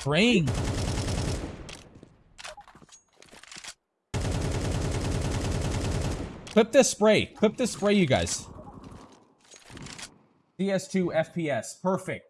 Praying. Clip this spray. Clip this spray, you guys. DS2 FPS. Perfect.